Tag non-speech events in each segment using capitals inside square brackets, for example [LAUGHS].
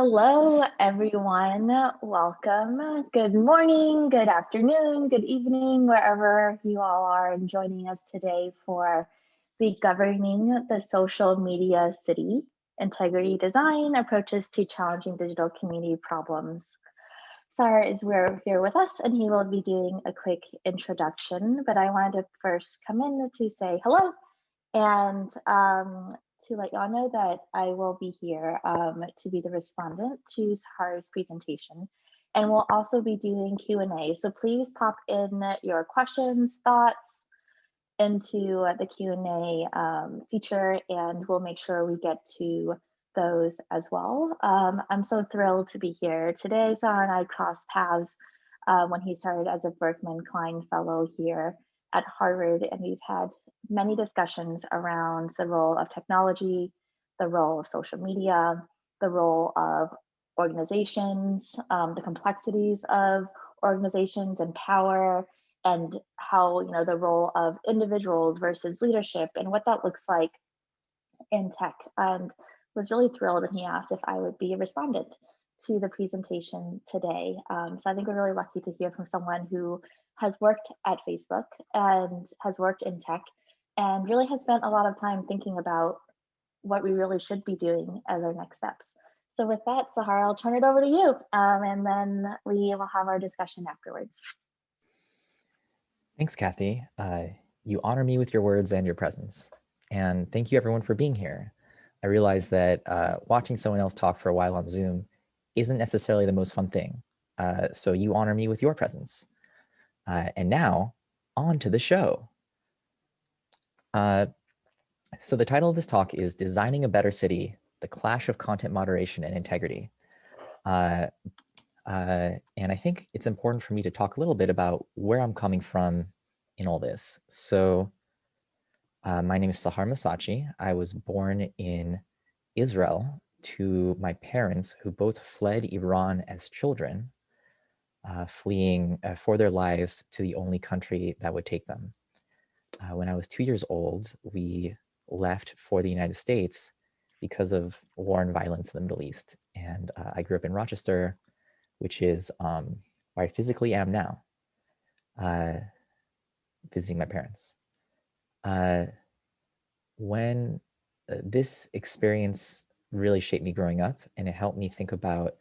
Hello, everyone. Welcome. Good morning, good afternoon, good evening, wherever you all are and joining us today for the Governing the Social Media City Integrity Design Approaches to Challenging Digital Community Problems. Sahar is here with us and he will be doing a quick introduction, but I wanted to first come in to say hello and um, to let y'all know that I will be here um, to be the respondent to Sahar's presentation. And we'll also be doing Q&A. So please pop in your questions, thoughts into the Q&A um, feature and we'll make sure we get to those as well. Um, I'm so thrilled to be here. Today, Sahar and I crossed paths uh, when he started as a Berkman Klein Fellow here at Harvard, and we've had many discussions around the role of technology, the role of social media, the role of organizations, um, the complexities of organizations and power, and how you know the role of individuals versus leadership and what that looks like in tech. And was really thrilled when he asked if I would be a respondent to the presentation today. Um, so I think we're really lucky to hear from someone who has worked at Facebook and has worked in tech and really has spent a lot of time thinking about what we really should be doing as our next steps. So with that, Sahar, I'll turn it over to you, um, and then we will have our discussion afterwards. Thanks, Kathy. Uh, you honor me with your words and your presence. And thank you everyone for being here. I realize that uh, watching someone else talk for a while on Zoom isn't necessarily the most fun thing. Uh, so you honor me with your presence. Uh, and now on to the show. Uh, so the title of this talk is Designing a Better City, the Clash of Content Moderation and Integrity. Uh, uh, and I think it's important for me to talk a little bit about where I'm coming from in all this. So uh, my name is Sahar Massachi. I was born in Israel to my parents who both fled Iran as children, uh, fleeing uh, for their lives to the only country that would take them uh, when I was two years old, we left for the United States because of war and violence in the Middle East. And uh, I grew up in Rochester, which is um, where I physically am now, uh, visiting my parents. Uh, when uh, this experience really shaped me growing up and it helped me think about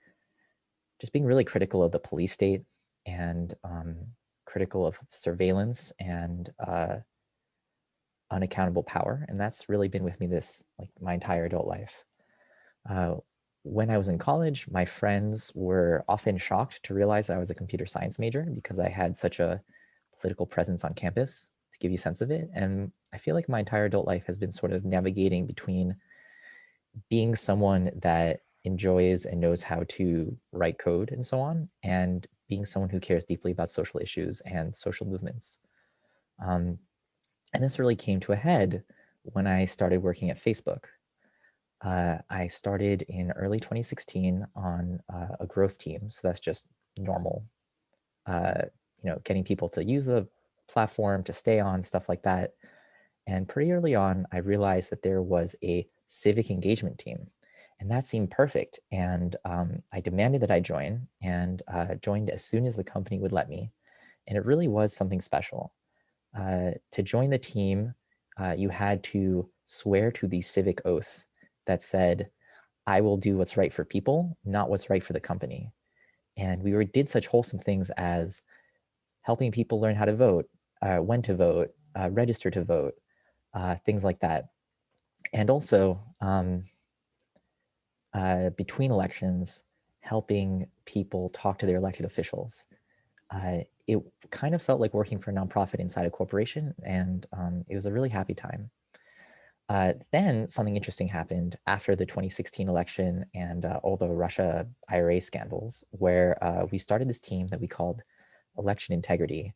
just being really critical of the police state and um, critical of surveillance and uh, unaccountable power. And that's really been with me this like my entire adult life. Uh, when I was in college, my friends were often shocked to realize I was a computer science major because I had such a political presence on campus to give you a sense of it. And I feel like my entire adult life has been sort of navigating between being someone that enjoys and knows how to write code and so on, and being someone who cares deeply about social issues and social movements. Um, and this really came to a head when I started working at Facebook. Uh, I started in early 2016 on uh, a growth team. So that's just normal, uh, you know, getting people to use the platform, to stay on, stuff like that. And pretty early on, I realized that there was a civic engagement team and that seemed perfect. And um, I demanded that I join and uh, joined as soon as the company would let me. And it really was something special. Uh, to join the team, uh, you had to swear to the civic oath that said, I will do what's right for people, not what's right for the company. And we were, did such wholesome things as helping people learn how to vote, uh, when to vote, uh, register to vote, uh, things like that. And also, um, between elections, helping people talk to their elected officials. Uh, it kind of felt like working for a nonprofit inside a corporation, and um, it was a really happy time. Uh, then something interesting happened after the 2016 election and uh, all the Russia IRA scandals, where uh, we started this team that we called Election Integrity,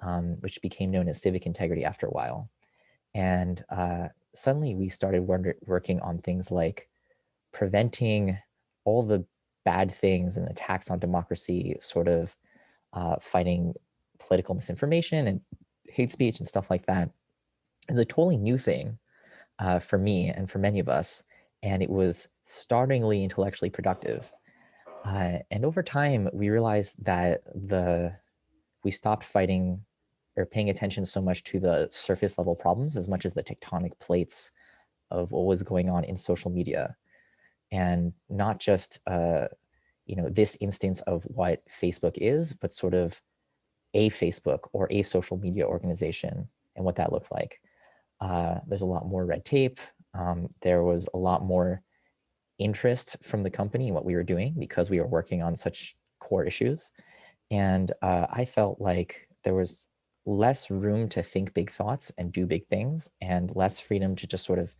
um, which became known as Civic Integrity after a while. And uh, suddenly we started working on things like preventing all the bad things and attacks on democracy sort of uh, fighting political misinformation and hate speech and stuff like that is a totally new thing uh, for me and for many of us. and it was startlingly intellectually productive. Uh, and over time, we realized that the we stopped fighting or paying attention so much to the surface level problems as much as the tectonic plates of what was going on in social media and not just uh, you know this instance of what Facebook is, but sort of a Facebook or a social media organization and what that looked like. Uh, there's a lot more red tape. Um, there was a lot more interest from the company in what we were doing because we were working on such core issues. And uh, I felt like there was less room to think big thoughts and do big things and less freedom to just sort of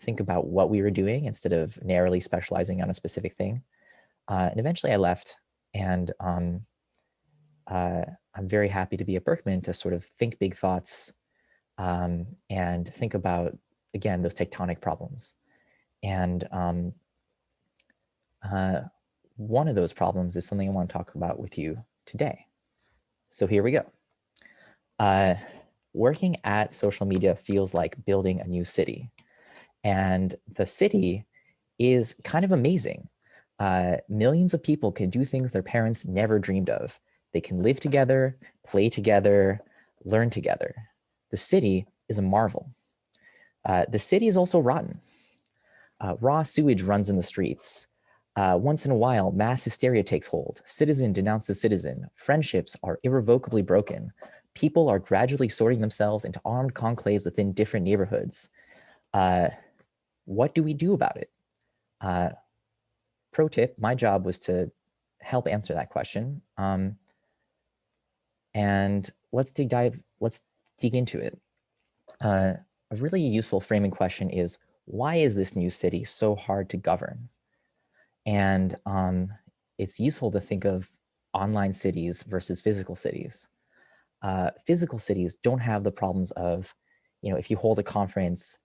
think about what we were doing instead of narrowly specializing on a specific thing. Uh, and eventually I left and um, uh, I'm very happy to be at Berkman to sort of think big thoughts um, and think about, again, those tectonic problems. And um, uh, one of those problems is something I want to talk about with you today. So here we go. Uh, working at social media feels like building a new city. And the city is kind of amazing. Uh, millions of people can do things their parents never dreamed of. They can live together, play together, learn together. The city is a marvel. Uh, the city is also rotten. Uh, raw sewage runs in the streets. Uh, once in a while, mass hysteria takes hold. Citizen denounces citizen. Friendships are irrevocably broken. People are gradually sorting themselves into armed conclaves within different neighborhoods. Uh, what do we do about it? Pro tip, my job was to help answer that question. Um, and let's dig dive, let's dig into it. Uh, a really useful framing question is, why is this new city so hard to govern? And um, it's useful to think of online cities versus physical cities. Uh, physical cities don't have the problems of, you know, if you hold a conference,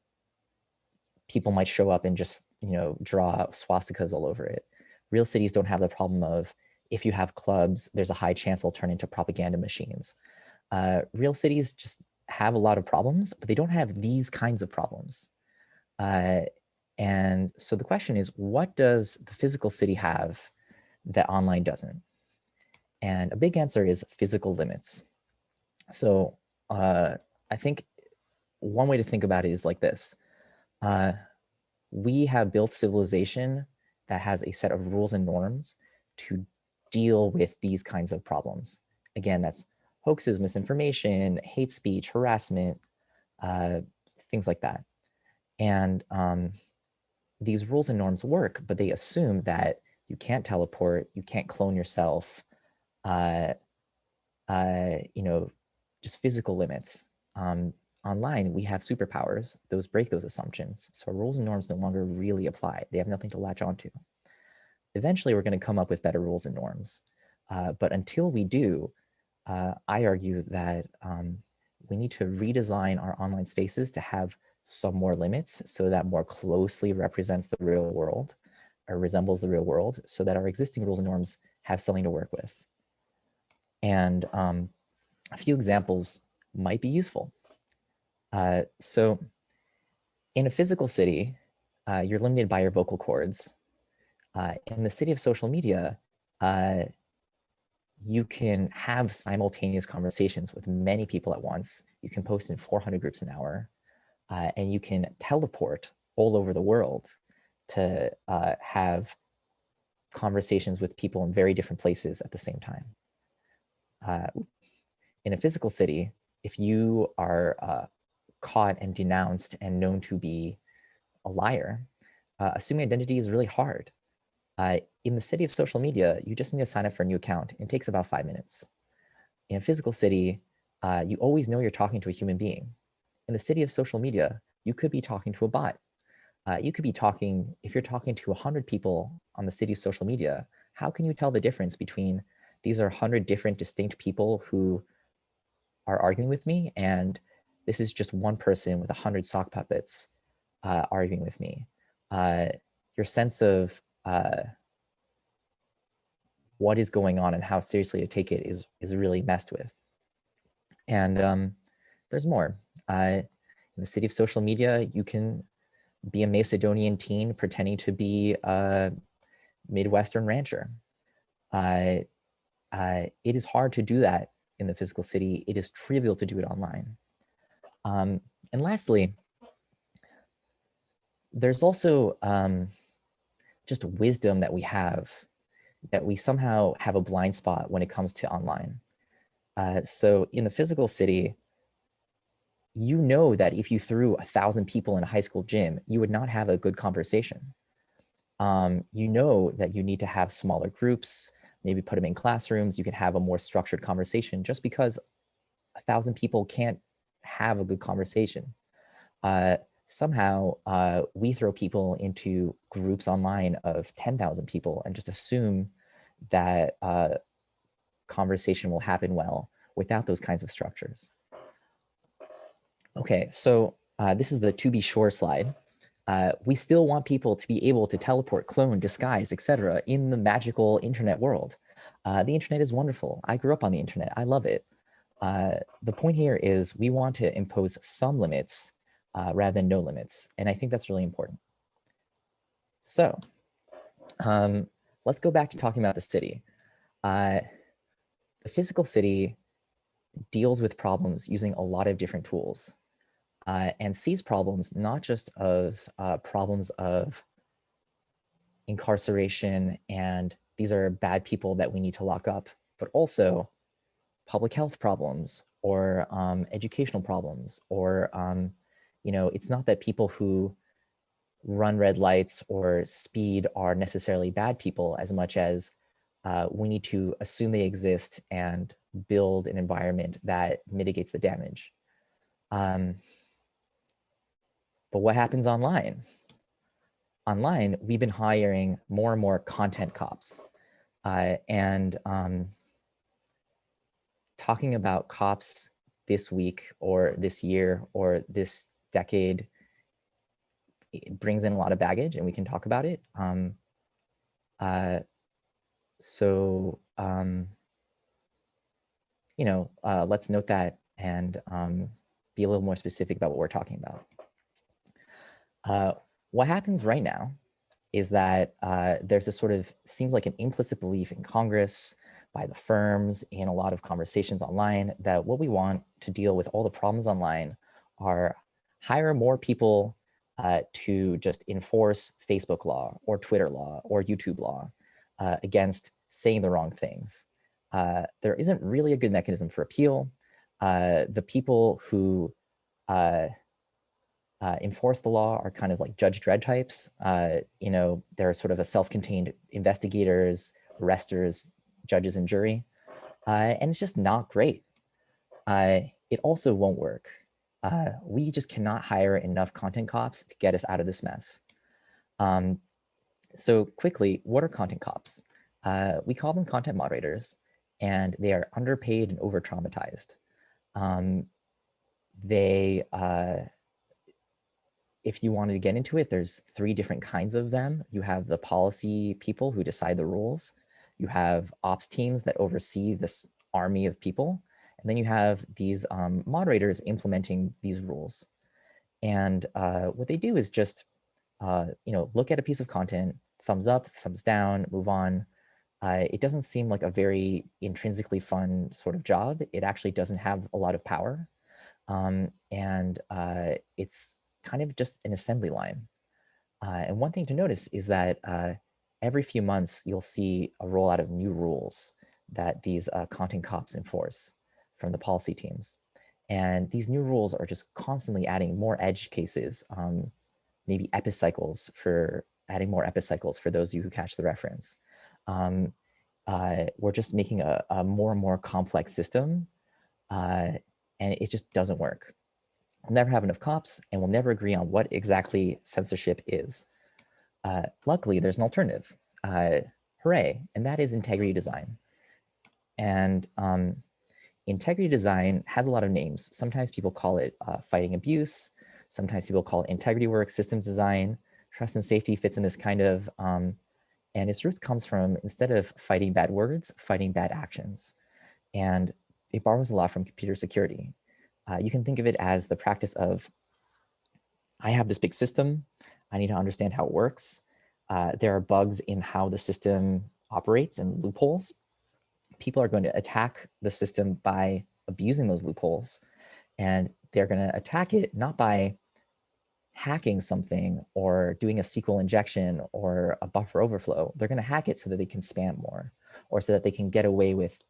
people might show up and just, you know, draw swastikas all over it. Real cities don't have the problem of, if you have clubs, there's a high chance they'll turn into propaganda machines. Uh, real cities just have a lot of problems, but they don't have these kinds of problems. Uh, and so the question is, what does the physical city have that online doesn't? And a big answer is physical limits. So uh, I think one way to think about it is like this. Uh, we have built civilization that has a set of rules and norms to deal with these kinds of problems. Again, that's hoaxes, misinformation, hate speech, harassment, uh, things like that. And um, these rules and norms work, but they assume that you can't teleport, you can't clone yourself, uh, uh, you know, just physical limits. Um, online, we have superpowers. Those break those assumptions. So rules and norms no longer really apply. They have nothing to latch onto. Eventually, we're going to come up with better rules and norms. Uh, but until we do, uh, I argue that um, we need to redesign our online spaces to have some more limits so that more closely represents the real world or resembles the real world so that our existing rules and norms have something to work with. And um, a few examples might be useful. Uh, so in a physical city, uh, you're limited by your vocal cords. Uh, in the city of social media, uh, you can have simultaneous conversations with many people at once. You can post in 400 groups an hour, uh, and you can teleport all over the world to have conversations with people in very different places at the same time. In a physical city, if you are caught and denounced and known to be a liar, uh, assuming identity is really hard. Uh, in the city of social media, you just need to sign up for a new account. It takes about five minutes. In a physical city, uh, you always know you're talking to a human being. In the city of social media, you could be talking to a bot. Uh, you could be talking, if you're talking to 100 people on the city's social media, how can you tell the difference between these are 100 different distinct people who are arguing with me and this is just one person with 100 sock puppets uh, arguing with me. Uh, your sense of uh, what is going on and how seriously to take it is, is really messed with. And um, there's more. Uh, in the city of social media, you can be a Macedonian teen pretending to be a Midwestern rancher. Uh, uh, it is hard to do that in the physical city. It is trivial to do it online. Um, and lastly, there's also um, just wisdom that we have that we somehow have a blind spot when it comes to online. Uh, so in the physical city, you know that if you threw a thousand people in a high school gym, you would not have a good conversation. Um, you know that you need to have smaller groups, maybe put them in classrooms, you can have a more structured conversation just because a thousand people can't have a good conversation. Uh, somehow uh, we throw people into groups online of 10,000 people and just assume that uh, conversation will happen well without those kinds of structures. Okay, so uh, this is the to be sure slide. Uh, we still want people to be able to teleport, clone, disguise, etc. in the magical internet world. Uh, the internet is wonderful. I grew up on the internet. I love it. Uh, the point here is we want to impose some limits uh, rather than no limits. And I think that's really important. So um, let's go back to talking about the city. Uh, the physical city deals with problems using a lot of different tools uh, and sees problems not just as uh, problems of incarceration and these are bad people that we need to lock up, but also public health problems or um, educational problems or, um, you know, it's not that people who run red lights or speed are necessarily bad people as much as uh, we need to assume they exist and build an environment that mitigates the damage. Um, but what happens online? Online, we've been hiring more and more content cops. Uh, and um, talking about cops this week or this year or this decade it brings in a lot of baggage and we can talk about it. Um, uh, so, um, you know, uh, let's note that and um, be a little more specific about what we're talking about. Uh, what happens right now is that uh, there's a sort of seems like an implicit belief in Congress by the firms in a lot of conversations online that what we want to deal with all the problems online are hire more people uh, to just enforce Facebook law or Twitter law or YouTube law uh, against saying the wrong things. Uh, there isn't really a good mechanism for appeal. Uh, the people who uh, uh, enforce the law are kind of like Judge Dredd types. you know, they're sort of a self-contained investigators, arresters, judges, and jury. and it's just not great. it also won't work uh, we just cannot hire enough content cops to get us out of this mess. Um, so quickly, what are content cops? Uh, we call them content moderators, and they are underpaid and over-traumatized. Um, they, uh, if you wanted to get into it, there's three different kinds of them. You have the policy people who decide the rules. You have ops teams that oversee this army of people. And then you have these um, moderators implementing these rules. And uh, what they do is just, uh, you know, look at a piece of content, thumbs up, thumbs down, move on. Uh, it doesn't seem like a very intrinsically fun sort of job. It actually doesn't have a lot of power. Um, and uh, it's kind of just an assembly line. Uh, and one thing to notice is that uh, every few months, you'll see a rollout of new rules that these content cops enforce from the policy teams. And these new rules are just constantly adding more edge cases, um, maybe epicycles for adding more epicycles for those of you who catch the reference. Um, uh, we're just making a, a, more and more complex system uh, and it just doesn't work. We'll never have enough cops and we'll never agree on what exactly censorship is. Uh, luckily, there's an alternative. Uh, hooray, and that is integrity design. And um, integrity design has a lot of names. Sometimes people call it uh, fighting abuse. Sometimes people call it integrity work, systems design. Trust and safety fits in this kind of, um, and its roots comes from, instead of fighting bad words, fighting bad actions. And it borrows a lot from computer security. Uh, you can think of it as the practice of, I have this big system, I need to understand how it works. Uh, there are bugs in how the system operates and loopholes. People are going to attack the system by abusing those loopholes. And they're going to attack it not by hacking something or doing a SQL injection or a buffer overflow. They're going to hack it so that they can spam more or so that they can get away with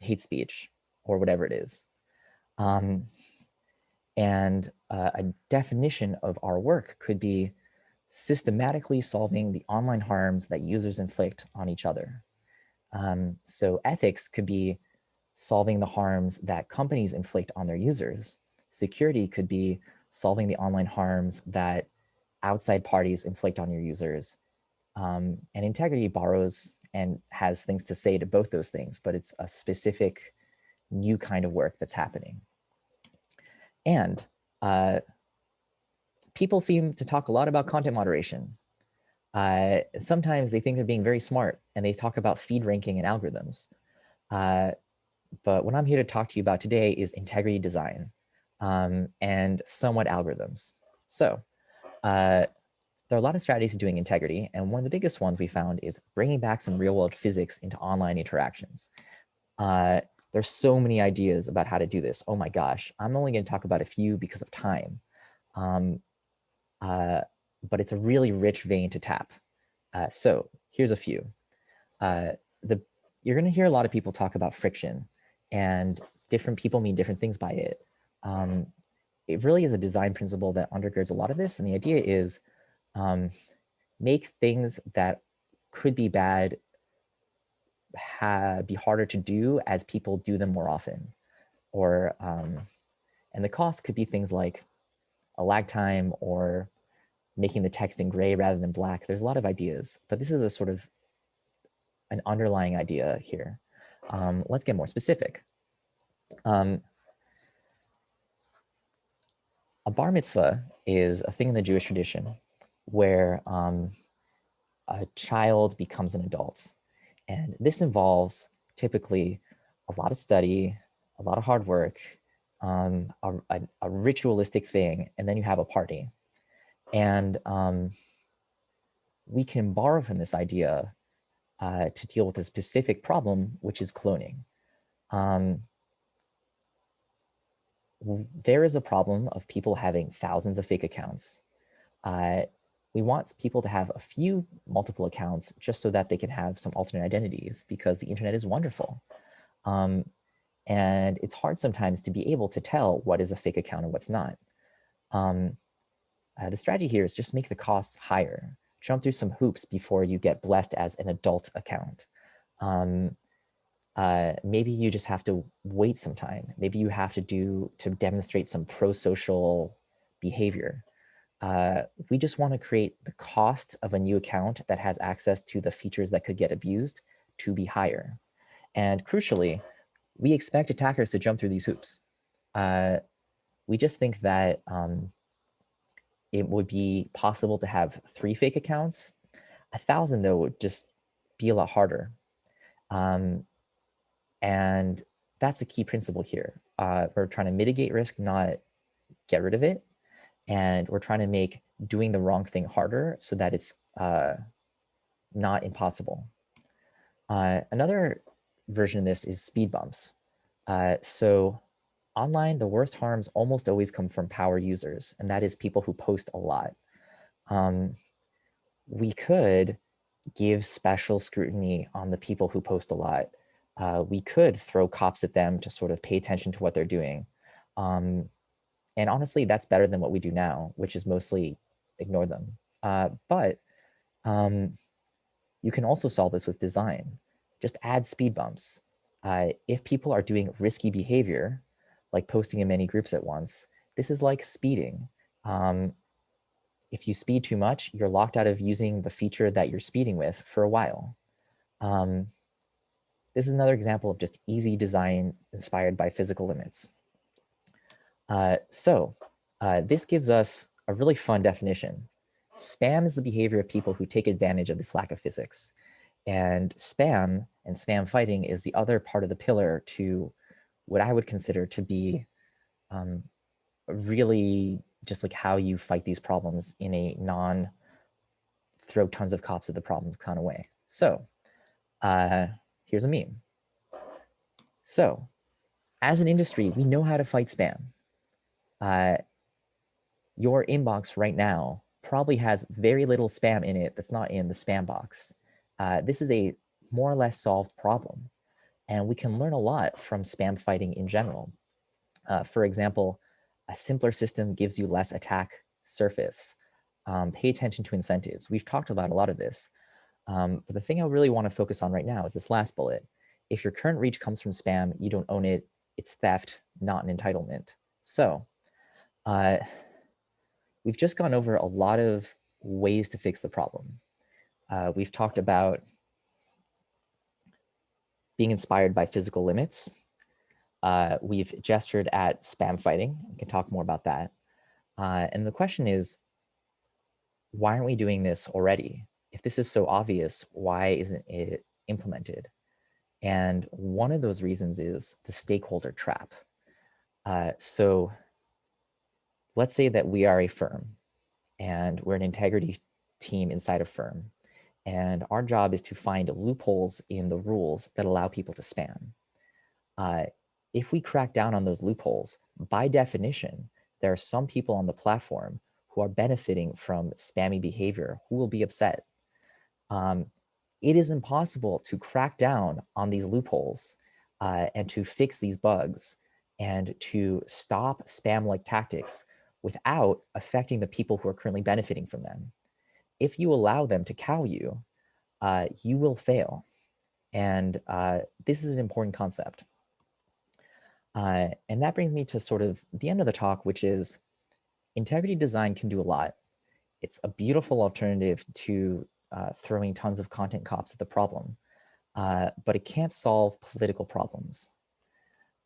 hate speech or whatever it is. Um, and uh, a definition of our work could be systematically solving the online harms that users inflict on each other. Um, so ethics could be solving the harms that companies inflict on their users. Security could be solving the online harms that outside parties inflict on your users. Um, and integrity borrows and has things to say to both those things, but it's a specific new kind of work that's happening. And uh, people seem to talk a lot about content moderation. Uh, sometimes they think they're being very smart and they talk about feed ranking and algorithms. Uh, but what I'm here to talk to you about today is integrity design um, and somewhat algorithms. So uh, there are a lot of strategies to doing integrity, and one of the biggest ones we found is bringing back some real world physics into online interactions. There's so many ideas about how to do this. Oh my gosh, I'm only going to talk about a few because of time. Um, uh, but it's a really rich vein to tap. Uh, so here's a few. Uh, the You're going to hear a lot of people talk about friction and different people mean different things by it. Um, it really is a design principle that undergirds a lot of this. And the idea is um, make things that could be bad be harder to do as people do them more often. Or, um, and the cost could be things like a lag time or making the text in gray rather than black. There's a lot of ideas, but this is a sort of an underlying idea here. Um, let's get more specific. Um, a bar mitzvah is a thing in the Jewish tradition where um, a child becomes an adult. And this involves typically a lot of study, a lot of hard work, um, a, a, a, ritualistic thing, and then you have a party. And um, we can borrow from this idea uh, to deal with a specific problem, which is cloning. Um, there is a problem of people having thousands of fake accounts. Uh, we want people to have a few multiple accounts just so that they can have some alternate identities because the internet is wonderful. Um, and it's hard sometimes to be able to tell what is a fake account and what's not. Um, uh, the strategy here is just make the costs higher. Jump through some hoops before you get blessed as an adult account. Um, uh, maybe you just have to wait some time. Maybe you have to do to demonstrate some pro-social behavior uh, we just want to create the cost of a new account that has access to the features that could get abused to be higher. And crucially, we expect attackers to jump through these hoops. Uh, we just think that um, it would be possible to have three fake accounts. A thousand, though, would just be a lot harder. Um, and that's a key principle here. Uh, we're trying to mitigate risk, not get rid of it and we're trying to make doing the wrong thing harder so that it's uh, not impossible. Uh, another version of this is speed bumps. Uh, so online, the worst harms almost always come from power users, and that is people who post a lot. Um, we could give special scrutiny on the people who post a lot. Uh, we could throw cops at them to sort of pay attention to what they're doing. Um, and honestly, that's better than what we do now, which is mostly ignore them. Uh, but um, you can also solve this with design. Just add speed bumps. Uh, if people are doing risky behavior, like posting in many groups at once, this is like speeding. Um, if you speed too much, you're locked out of using the feature that you're speeding with for a while. Um, this is another example of just easy design inspired by physical limits. Uh, so uh, this gives us a really fun definition. Spam is the behavior of people who take advantage of this lack of physics. And spam and spam fighting is the other part of the pillar to what I would consider to be um, really just like how you fight these problems in a non throw tons of cops at the problems kind of way. So uh, here's a meme. So as an industry, we know how to fight spam. Uh, your inbox right now probably has very little spam in it that's not in the spam box. Uh, this is a more or less solved problem. And we can learn a lot from spam fighting in general. Uh, for example, a simpler system gives you less attack surface. Um, pay attention to incentives. We've talked about a lot of this. Um, but the thing I really want to focus on right now is this last bullet. If your current reach comes from spam, you don't own it. It's theft, not an entitlement. So uh, we've just gone over a lot of ways to fix the problem. Uh, we've talked about being inspired by physical limits. Uh, we've gestured at spam fighting. We can talk more about that. Uh, and the question is, why aren't we doing this already? If this is so obvious, why isn't it implemented? And one of those reasons is the stakeholder trap. Uh, so let's say that we are a firm and we're an integrity team inside a firm. And our job is to find loopholes in the rules that allow people to spam. Uh, if we crack down on those loopholes, by definition, there are some people on the platform who are benefiting from spammy behavior who will be upset. Um, it is impossible to crack down on these loopholes uh, and to fix these bugs and to stop spam-like tactics without affecting the people who are currently benefiting from them. If you allow them to cow you, uh, you will fail. And uh, this is an important concept. Uh, and that brings me to sort of the end of the talk, which is integrity design can do a lot. It's a beautiful alternative to uh, throwing tons of content cops at the problem, uh, but it can't solve political problems.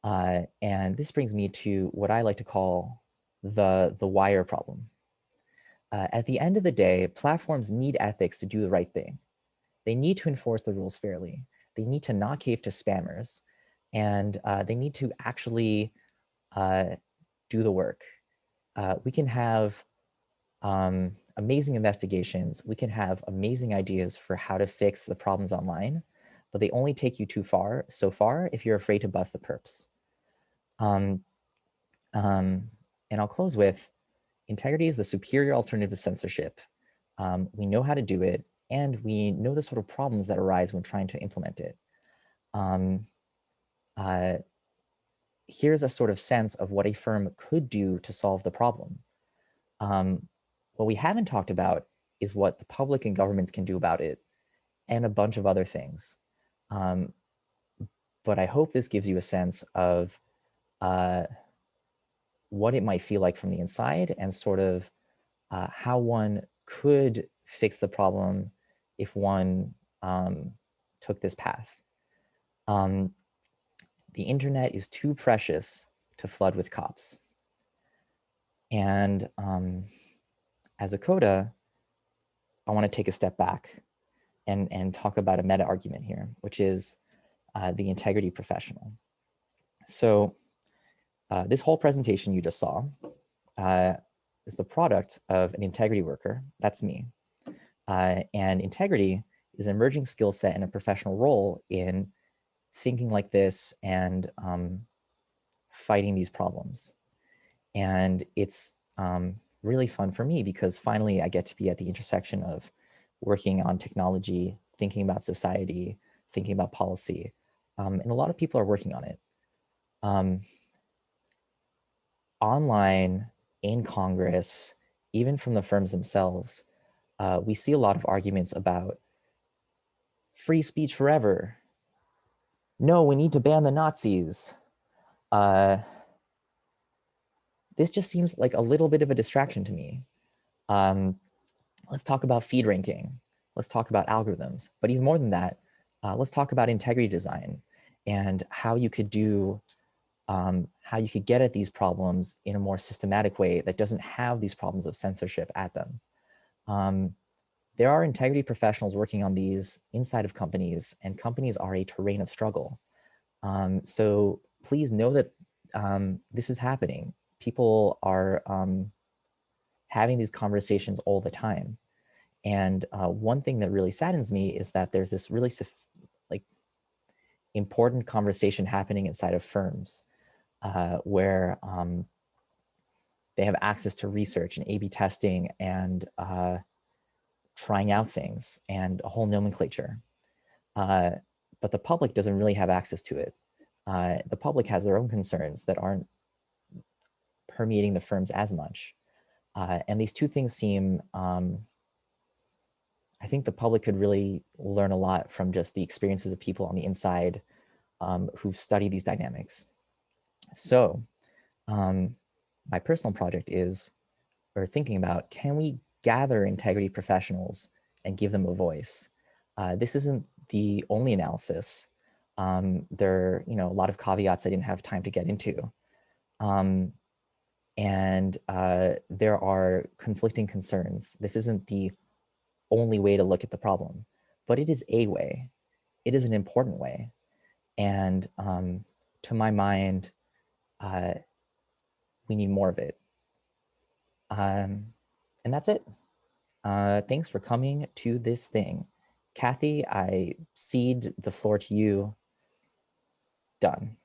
Uh, and this brings me to what I like to call the, the wire problem. Uh, at the end of the day, platforms need ethics to do the right thing. They need to enforce the rules fairly. They need to not cave to spammers, and uh, they need to actually uh, do the work. Uh, we can have um, amazing investigations. We can have amazing ideas for how to fix the problems online, but they only take you too far so far if you're afraid to bust the perps. Um, um, and I'll close with, integrity is the superior alternative to censorship. Um, we know how to do it, and we know the sort of problems that arise when trying to implement it. Um, uh, here's a sort of sense of what a firm could do to solve the problem. Um, what we haven't talked about is what the public and governments can do about it and a bunch of other things. Um, but I hope this gives you a sense of uh, what it might feel like from the inside and sort of uh, how one could fix the problem if one um, took this path. Um, the internet is too precious to flood with cops. And um, as a coda, I want to take a step back and, and talk about a meta argument here, which is uh, the integrity professional. So uh, this whole presentation you just saw uh, is the product of an integrity worker. That's me. Uh, and integrity is an emerging skill set and a professional role in thinking like this and um, fighting these problems. And it's um, really fun for me because finally I get to be at the intersection of working on technology, thinking about society, thinking about policy. Um, and a lot of people are working on it. Online, in Congress, even from the firms themselves, uh, we see a lot of arguments about free speech forever. No, we need to ban the Nazis. Uh, this just seems like a little bit of a distraction to me. Um, let's talk about feed ranking. Let's talk about algorithms. But even more than that, uh, let's talk about integrity design and how you could do, um, how you could get at these problems in a more systematic way that doesn't have these problems of censorship at them. Um, there are integrity professionals working on these inside of companies and companies are a terrain of struggle. Um, so please know that um, this is happening people are um, having these conversations all the time. And uh, one thing that really saddens me is that there's this really like important conversation happening inside of firms uh, where um, they have access to research and A-B testing and uh, trying out things and a whole nomenclature. Uh, but the public doesn't really have access to it. Uh, the public has their own concerns that aren't permeating the firms as much. Uh, and these two things seem, um, I think the public could really learn a lot from just the experiences of people on the inside um, who've studied these dynamics. So um, my personal project is, or thinking about, can we gather integrity professionals and give them a voice? Uh, this isn't the only analysis. Um, there are you know, a lot of caveats I didn't have time to get into. Um, and uh, there are conflicting concerns. This isn't the only way to look at the problem, but it is a way. It is an important way. And um, to my mind, uh, we need more of it. Um, and that's it. Uh, thanks for coming to this thing. Kathy, I cede the floor to you. Done.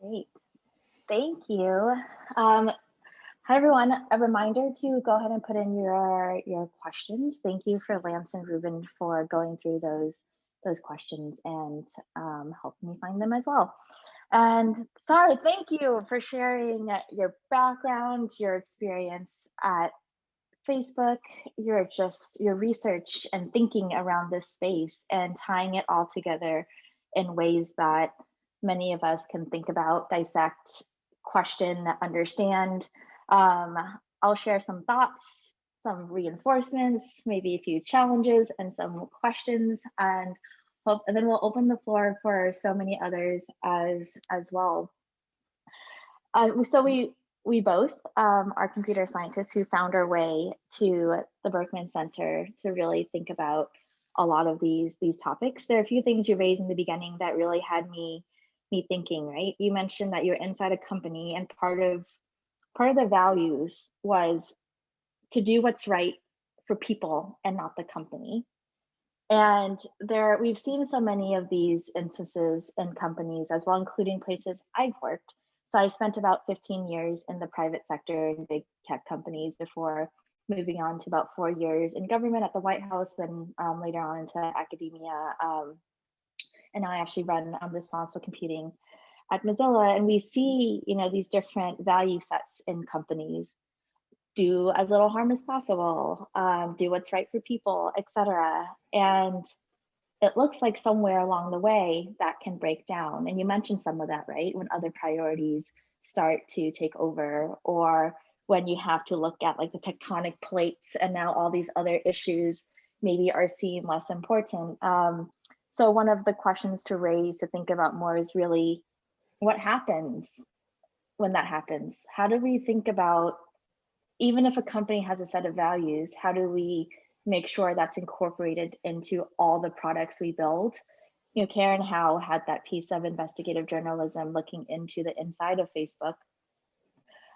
Great. Thank you. Um, hi, everyone. A reminder to go ahead and put in your, your questions. Thank you for Lance and Ruben for going through those, those questions and um, helping me find them as well. And sorry, thank you for sharing your background, your experience at Facebook, your just your research and thinking around this space and tying it all together in ways that many of us can think about, dissect, question, understand. Um, I'll share some thoughts, some reinforcements, maybe a few challenges and some questions and hope, and then we'll open the floor for so many others as as well. Uh, so we we both um, are computer scientists who found our way to the Berkman Center to really think about a lot of these these topics. There are a few things you raised in the beginning that really had me me thinking. Right, you mentioned that you're inside a company, and part of part of the values was to do what's right for people and not the company. And there, we've seen so many of these instances in companies as well, including places I've worked. So I spent about 15 years in the private sector in big tech companies before moving on to about four years in government at the White House, then um, later on into academia. Um, and now I actually run um, responsible computing at Mozilla. And we see, you know, these different value sets in companies do as little harm as possible, um, do what's right for people, etc. And it looks like somewhere along the way that can break down. And you mentioned some of that, right? When other priorities start to take over, or when you have to look at like the tectonic plates and now all these other issues maybe are seen less important. Um, so one of the questions to raise to think about more is really what happens when that happens? How do we think about even if a company has a set of values, how do we make sure that's incorporated into all the products we build? You know, Karen Hao had that piece of investigative journalism looking into the inside of Facebook.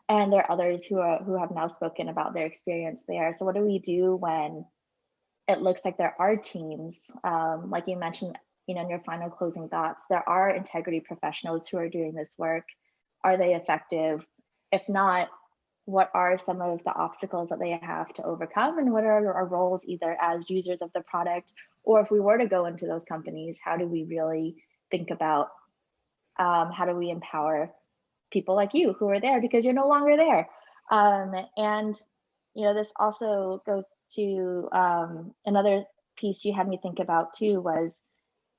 And there are others who are who have now spoken about their experience there. So what do we do when it looks like there are teams, um, like you mentioned, you know, in your final closing thoughts, there are integrity professionals who are doing this work. Are they effective? If not, what are some of the obstacles that they have to overcome and what are our roles either as users of the product or if we were to go into those companies how do we really think about um, how do we empower people like you who are there because you're no longer there? Um, and you know this also goes to um, another piece you had me think about too was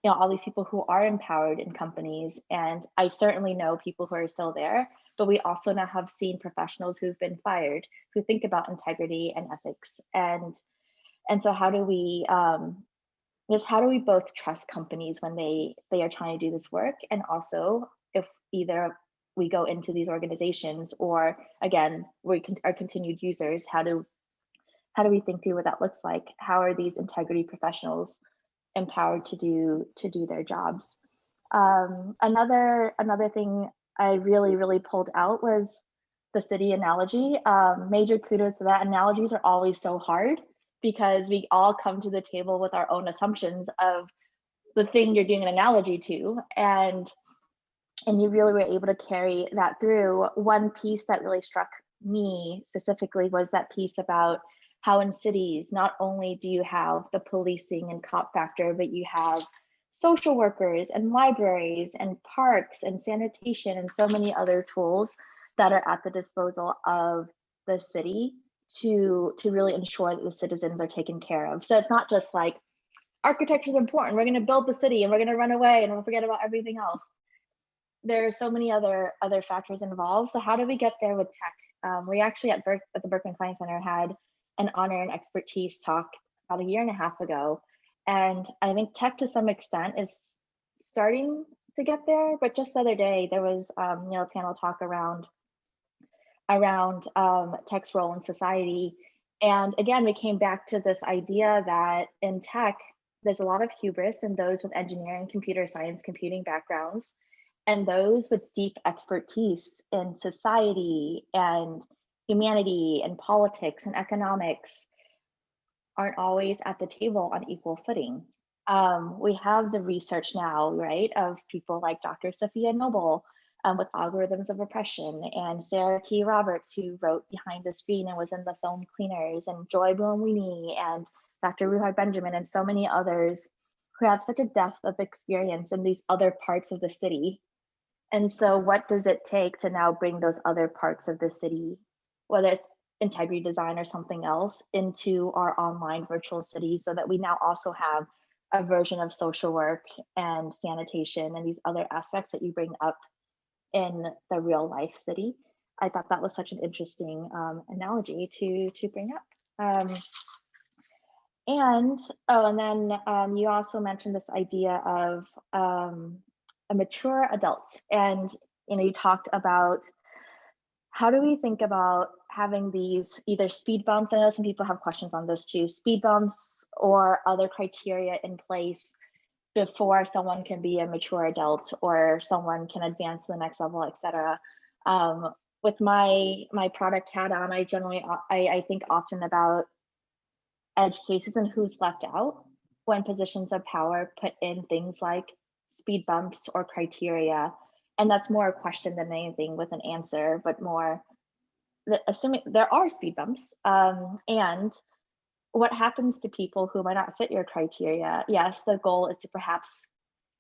you know all these people who are empowered in companies and i certainly know people who are still there but we also now have seen professionals who've been fired who think about integrity and ethics. And and so how do we um just how do we both trust companies when they they are trying to do this work? And also if either we go into these organizations or again we can are continued users how do how do we think through what that looks like? How are these integrity professionals empowered to do to do their jobs um, another another thing I really, really pulled out was the city analogy. Um, major kudos to that. Analogies are always so hard because we all come to the table with our own assumptions of the thing you're doing an analogy to. And and you really were able to carry that through. One piece that really struck me specifically was that piece about how in cities, not only do you have the policing and cop factor, but you have social workers and libraries and parks and sanitation and so many other tools that are at the disposal of the city to to really ensure that the citizens are taken care of. So it's not just like architecture is important. We're going to build the city and we're going to run away and we'll forget about everything else. There are so many other other factors involved. So how do we get there with tech? Um, we actually at, Berk, at the Berkman Klein Center had an honor and expertise talk about a year and a half ago. And I think tech to some extent is starting to get there. But just the other day, there was um, you know, a panel talk around around um, tech's role in society. And again, we came back to this idea that in tech, there's a lot of hubris in those with engineering, computer science, computing backgrounds, and those with deep expertise in society and humanity and politics and economics aren't always at the table on equal footing. Um, we have the research now, right, of people like Dr. Safiya Noble um, with Algorithms of Oppression and Sarah T. Roberts, who wrote Behind the Screen and was in the film Cleaners, and Joy Buolamwini and Dr. Ruha Benjamin, and so many others who have such a depth of experience in these other parts of the city. And so, what does it take to now bring those other parts of the city, whether it's integrity design or something else, into our online virtual city so that we now also have a version of social work and sanitation and these other aspects that you bring up in the real life city. I thought that was such an interesting um, analogy to to bring up. Um, and oh, and then um, you also mentioned this idea of um, a mature adult, and you know you talked about how do we think about having these either speed bumps? I know some people have questions on this too, speed bumps or other criteria in place before someone can be a mature adult or someone can advance to the next level, et cetera. Um, with my my product hat on, I generally I, I think often about edge cases and who's left out when positions of power put in things like speed bumps or criteria. And that's more a question than anything with an answer, but more assuming there are speed bumps um, and what happens to people who might not fit your criteria? Yes, the goal is to perhaps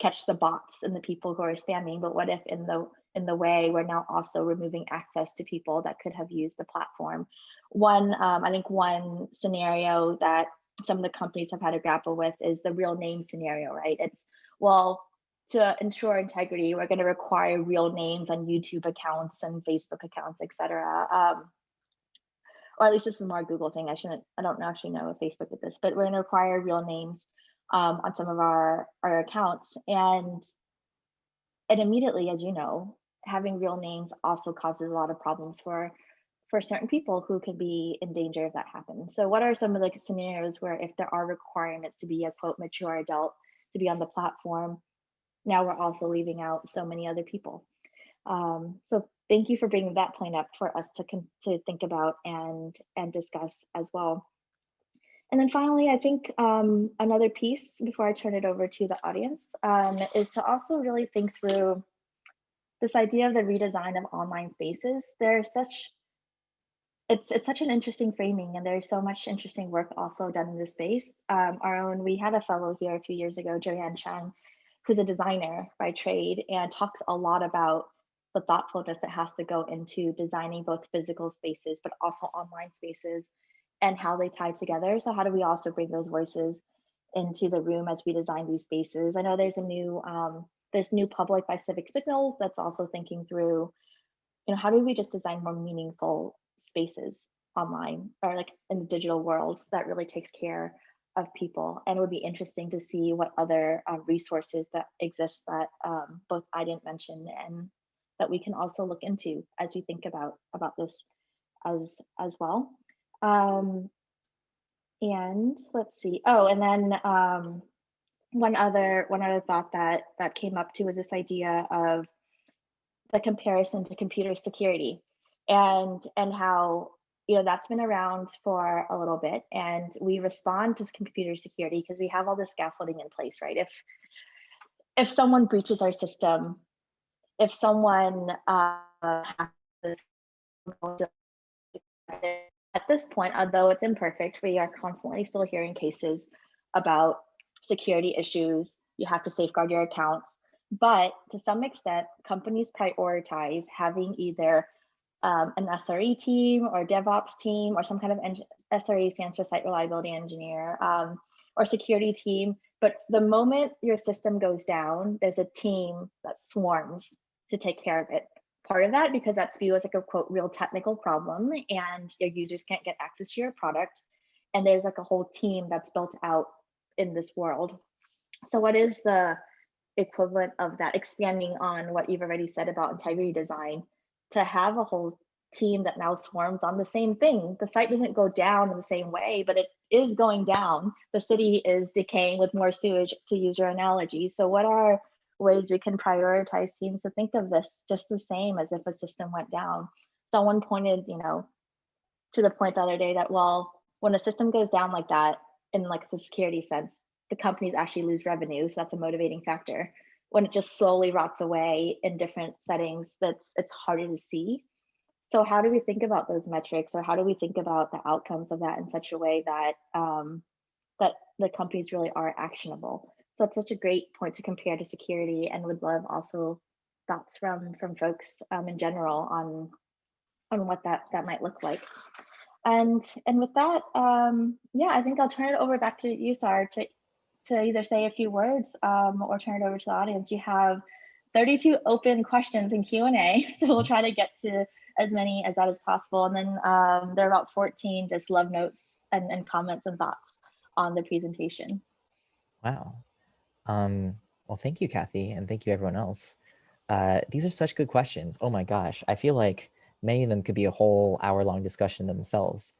catch the bots and the people who are spamming, but what if in the in the way we're now also removing access to people that could have used the platform? One, um, I think one scenario that some of the companies have had to grapple with is the real name scenario, right? It's well, to ensure integrity, we're going to require real names on YouTube accounts and Facebook accounts, etc. Um, or at least this is more Google thing. I shouldn't, I don't actually know if Facebook did this, but we're gonna require real names um, on some of our, our accounts. And, and immediately, as you know, having real names also causes a lot of problems for, for certain people who could be in danger if that happens. So what are some of the scenarios where if there are requirements to be a quote mature adult to be on the platform, now we're also leaving out so many other people. Um, so thank you for bringing that point up for us to, to think about and, and discuss as well. And then finally, I think um, another piece before I turn it over to the audience um, is to also really think through this idea of the redesign of online spaces. There's such, it's, it's such an interesting framing and there's so much interesting work also done in this space. Um, our own, we had a fellow here a few years ago, Joanne Cheung, who's a designer by trade and talks a lot about the thoughtfulness that has to go into designing both physical spaces, but also online spaces and how they tie together. So how do we also bring those voices into the room as we design these spaces? I know there's a new, um, there's new public by Civic Signals that's also thinking through, you know, how do we just design more meaningful spaces online or like in the digital world that really takes care of people and it would be interesting to see what other um, resources that exist that um, both I didn't mention and that we can also look into as we think about about this as as well. Um, and let's see. Oh, and then um, one other one other thought that that came up too was this idea of the comparison to computer security. and and how you know that's been around for a little bit and we respond to computer security because we have all the scaffolding in place right? If if someone breaches our system if someone uh, at this point although it's imperfect we are constantly still hearing cases about security issues. You have to safeguard your accounts. But to some extent companies prioritize having either um, an SRE team or DevOps team or some kind of SRE stands for site reliability engineer um, or security team. But the moment your system goes down, there's a team that swarms to take care of it. Part of that because that's viewed as like a quote real technical problem and your users can't get access to your product. And there's like a whole team that's built out in this world. So what is the equivalent of that expanding on what you've already said about integrity design to have a whole team that now swarms on the same thing. The site doesn't go down in the same way, but it is going down. The city is decaying with more sewage, to use your analogy. So, what are ways we can prioritize teams to think of this just the same as if a system went down? Someone pointed, you know, to the point the other day that, well, when a system goes down like that, in like the security sense, the companies actually lose revenue. So that's a motivating factor when it just slowly rots away in different settings that's it's harder to see. So how do we think about those metrics or how do we think about the outcomes of that in such a way that um, that the companies really are actionable? So it's such a great point to compare to security and would love also thoughts from from folks um, in general on on what that that might look like. And and with that um, yeah i think i'll turn it over back to you Sahar to to either say a few words um, or turn it over to the audience. You have 32 open questions in Q&A, [LAUGHS] so we'll try to get to as many as that as possible. And then um, there are about 14 just love notes and, and comments and thoughts on the presentation. Wow. Um, well, thank you, Kathy, and thank you everyone else. Uh, these are such good questions. Oh my gosh, I feel like many of them could be a whole hour long discussion themselves.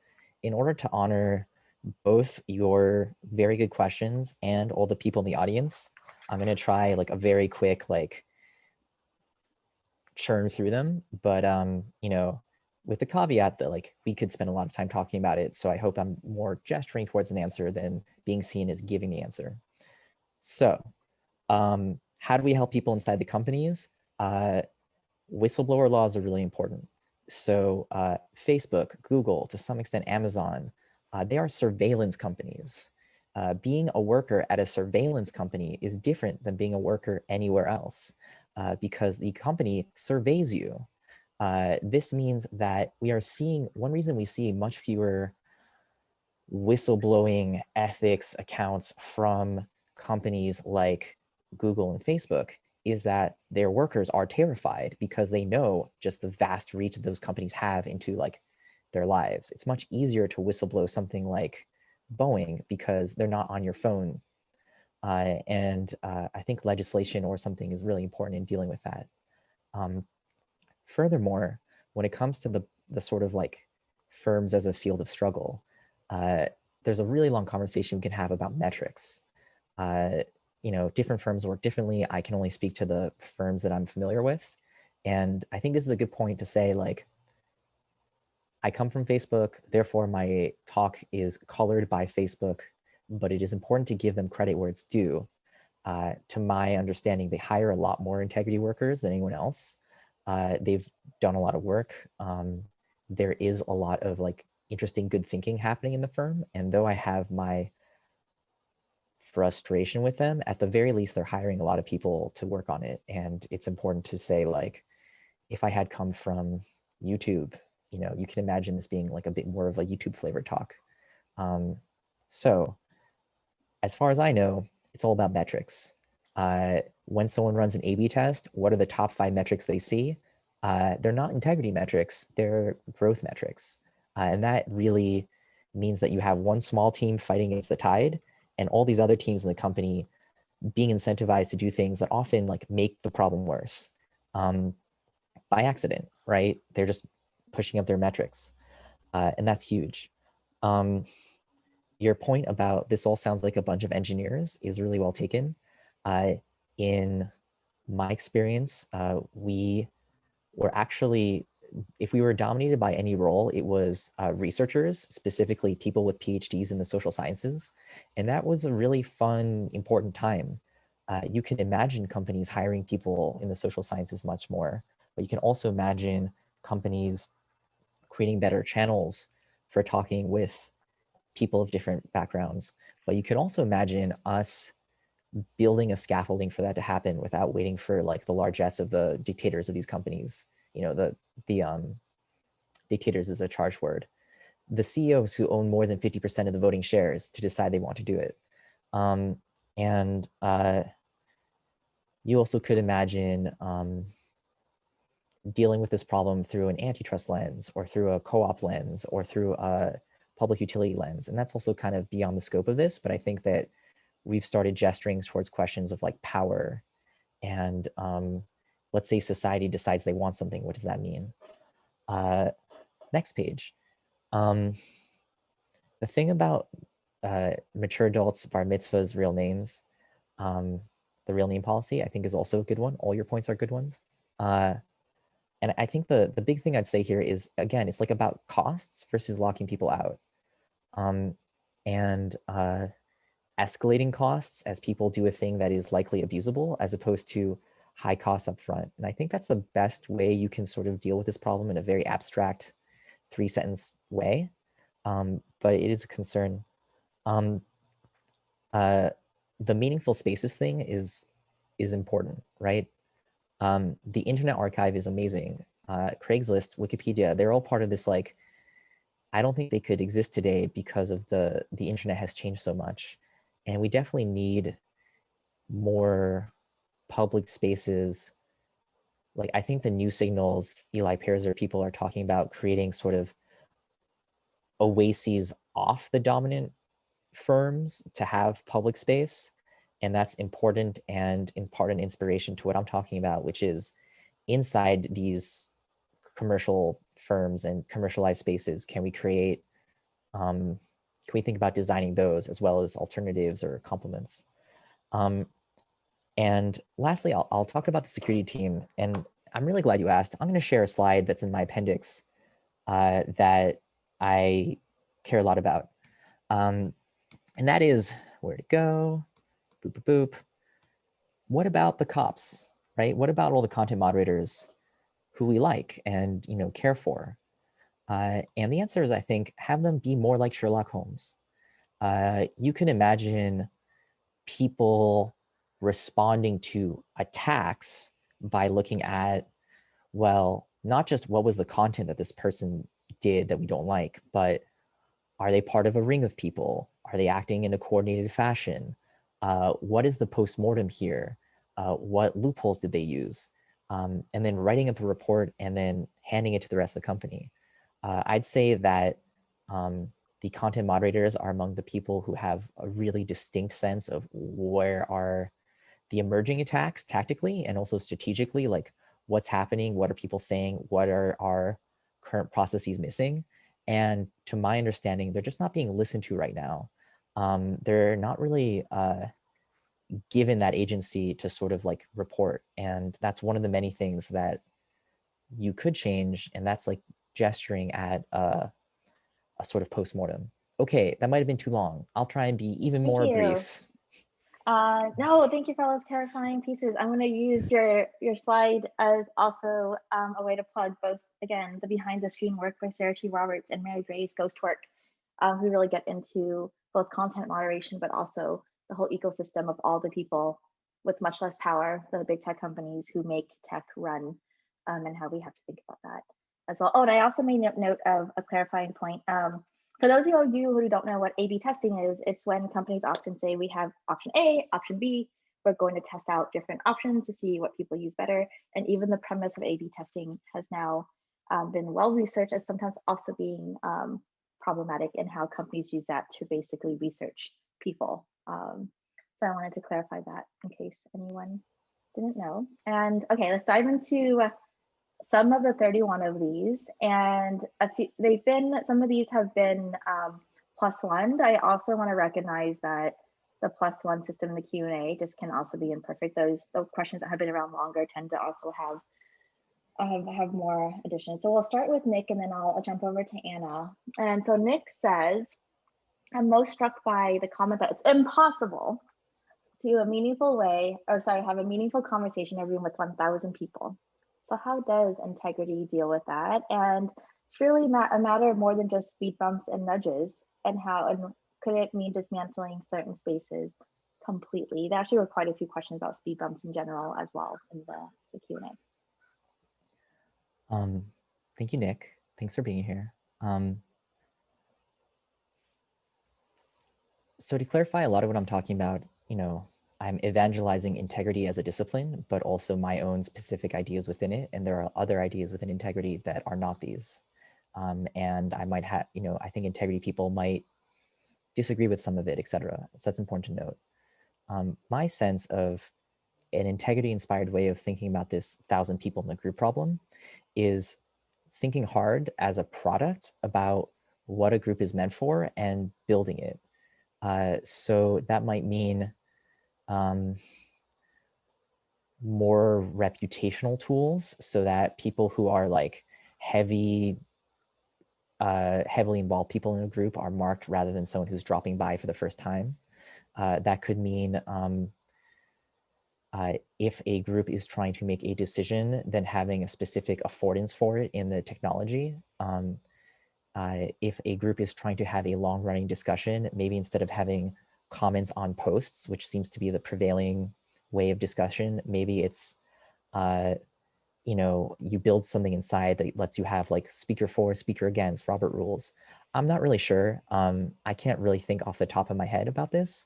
In order to honor both your very good questions and all the people in the audience. I'm going to try like a very quick, like churn through them, but um, you know, with the caveat that like we could spend a lot of time talking about it. So I hope I'm more gesturing towards an answer than being seen as giving the answer. So um, how do we help people inside the companies? Uh, whistleblower laws are really important. So uh, Facebook, Google, to some extent, Amazon, uh, they are surveillance companies. Uh, being a worker at a surveillance company is different than being a worker anywhere else uh, because the company surveys you. Uh, this means that we are seeing, one reason we see much fewer whistleblowing ethics accounts from companies like Google and Facebook is that their workers are terrified because they know just the vast reach that those companies have into like their lives. It's much easier to whistleblow something like Boeing because they're not on your phone. Uh, and uh, I think legislation or something is really important in dealing with that. Um, furthermore, when it comes to the, the sort of like firms as a field of struggle, uh, there's a really long conversation we can have about metrics. Uh, you know, different firms work differently. I can only speak to the firms that I'm familiar with. And I think this is a good point to say like, I come from Facebook, therefore my talk is colored by Facebook, but it is important to give them credit where it's due. Uh, to my understanding, they hire a lot more integrity workers than anyone else. Uh, they've done a lot of work. Um, there is a lot of like interesting good thinking happening in the firm. And though I have my frustration with them, at the very least, they're hiring a lot of people to work on it. And it's important to say like, if I had come from YouTube you know, you can imagine this being like a bit more of a YouTube flavor talk. Um, so as far as I know, it's all about metrics. Uh, when someone runs an A-B test, what are the top five metrics they see? Uh, they're not integrity metrics, they're growth metrics. Uh, and that really means that you have one small team fighting against the tide and all these other teams in the company being incentivized to do things that often like make the problem worse um, by accident, right? They're just pushing up their metrics. Uh, and that's huge. Um, your point about this all sounds like a bunch of engineers is really well taken. Uh, in my experience, uh, we were actually if we were dominated by any role, it was uh, researchers, specifically people with PhDs in the social sciences. And that was a really fun, important time. Uh, you can imagine companies hiring people in the social sciences much more, but you can also imagine companies creating better channels for talking with people of different backgrounds. But you can also imagine us building a scaffolding for that to happen without waiting for like the largesse of the dictators of these companies you know, the, the um, dictators is a charge word, the CEOs who own more than 50% of the voting shares to decide they want to do it. Um, and uh, you also could imagine um, dealing with this problem through an antitrust lens or through a co-op lens or through a public utility lens. And that's also kind of beyond the scope of this, but I think that we've started gesturing towards questions of like power and um, let's say society decides they want something, what does that mean? Uh, next page. Um, the thing about uh, mature adults, bar mitzvahs, real names, um, the real name policy, I think is also a good one. All your points are good ones. Uh, and I think the, the big thing I'd say here is, again, it's like about costs versus locking people out. Um, and uh, escalating costs as people do a thing that is likely abusable, as opposed to high costs up front. And I think that's the best way you can sort of deal with this problem in a very abstract three sentence way. Um, but it is a concern. Um, uh, the meaningful spaces thing is is important, right? Um, the Internet Archive is amazing. Uh, Craigslist, Wikipedia, they're all part of this like, I don't think they could exist today because of the, the internet has changed so much. And we definitely need more public spaces, like I think the new signals, Eli Pariser, people are talking about creating sort of oases off the dominant firms to have public space. And that's important and in part an inspiration to what I'm talking about, which is inside these commercial firms and commercialized spaces, can we create, um, can we think about designing those as well as alternatives or complements? Um, and lastly, I'll, I'll talk about the security team. And I'm really glad you asked. I'm going to share a slide that's in my appendix uh, that I care a lot about. Um, and that is where to go, boop, boop, boop. What about the cops, right? What about all the content moderators who we like and you know care for? Uh, and the answer is, I think, have them be more like Sherlock Holmes. Uh, you can imagine people responding to attacks by looking at, well, not just what was the content that this person did that we don't like, but are they part of a ring of people? Are they acting in a coordinated fashion? Uh, what is the postmortem here? Uh, what loopholes did they use? Um, and then writing up a report and then handing it to the rest of the company. Uh, I'd say that um, the content moderators are among the people who have a really distinct sense of where are the emerging attacks tactically and also strategically, like what's happening, what are people saying, what are our current processes missing? And to my understanding, they're just not being listened to right now. Um, they're not really uh, given that agency to sort of like report. And that's one of the many things that you could change. And that's like gesturing at uh, a sort of postmortem. Okay, that might have been too long. I'll try and be even Thank more you. brief. Uh, no, thank you for all those clarifying pieces. I'm going to use your your slide as also um, a way to plug both, again, the behind the screen work by Sarah T. Roberts and Mary Gray's Ghost Work, um, who really get into both content moderation, but also the whole ecosystem of all the people with much less power than the big tech companies who make tech run um, and how we have to think about that as well. Oh, and I also made note of a clarifying point. Um, for those of you who don't know what A-B testing is, it's when companies often say we have option A, option B, we're going to test out different options to see what people use better. And even the premise of A-B testing has now um, been well researched as sometimes also being um, problematic in how companies use that to basically research people. Um, so I wanted to clarify that in case anyone didn't know. And okay, let's dive into some of the 31 of these and few, they've been some of these have been um, plus one i also want to recognize that the plus one system in the q&a just can also be imperfect those those questions that have been around longer tend to also have have, have more additions. So we'll start with Nick and then I'll, I'll jump over to Anna. And so Nick says, I'm most struck by the comment that it's impossible to a meaningful way, or sorry, have a meaningful conversation every room with 1,000 people. So how does integrity deal with that? And ma a matter more than just speed bumps and nudges and how, and could it mean dismantling certain spaces completely? There actually were quite a few questions about speed bumps in general as well in the, the Q&A. Um, thank you, Nick. Thanks for being here. Um, so to clarify a lot of what I'm talking about, you know, I'm evangelizing integrity as a discipline, but also my own specific ideas within it. And there are other ideas within integrity that are not these. Um, and I might have, you know, I think integrity people might disagree with some of it, etc. So that's important to note. Um, my sense of an integrity inspired way of thinking about this thousand people in the group problem is thinking hard as a product about what a group is meant for and building it. Uh, so that might mean um, more reputational tools so that people who are like heavy, uh, heavily involved people in a group are marked rather than someone who's dropping by for the first time. Uh, that could mean um, uh, if a group is trying to make a decision, then having a specific affordance for it in the technology. Um, uh, if a group is trying to have a long running discussion, maybe instead of having comments on posts, which seems to be the prevailing way of discussion, maybe it's, uh, you know, you build something inside that lets you have like speaker for, speaker against, Robert rules. I'm not really sure. Um, I can't really think off the top of my head about this.